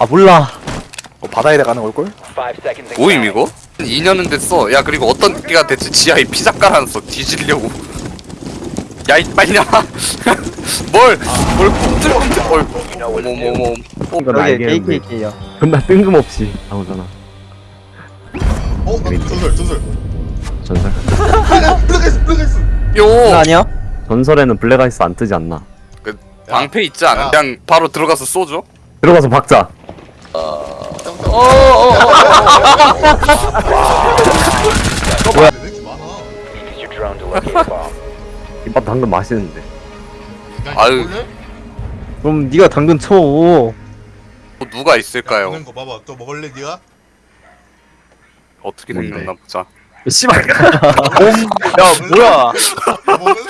아 몰라 어, 바다에다 가는 걸걸? 뭐임 이거? 2년은 됐어. 야 그리고 어떤 개가 대체 지하에 피자 깔아놨어 뒤지려고. 야 이 빨리냐? 뭘? 뭘 꿈틀꿈틀? 뭘? 뭐뭐뭐? 이건 여기 KKK요. 존나 뜬금없이 나오잖아 어? 나 전설 전설 전설 블랙아이스 블랙아이스 요 아니야? 전설에는 블랙아이스 안 뜨지 않나 그 방패 있지 않아? 야. 그냥 바로 들어가서 쏘죠. 들어가서 박자 왜 이렇게 많아 김밥 당근 맛있는데 야, 아유. 볼래? 그럼 네가 당근 쳐. 또 누가 야, 있을까요? 보낸 거 봐봐 또 먹을래 니가? 어떻게 뭔데? 생겼나 보자. 씨발. 야 뭐야? 먹을래?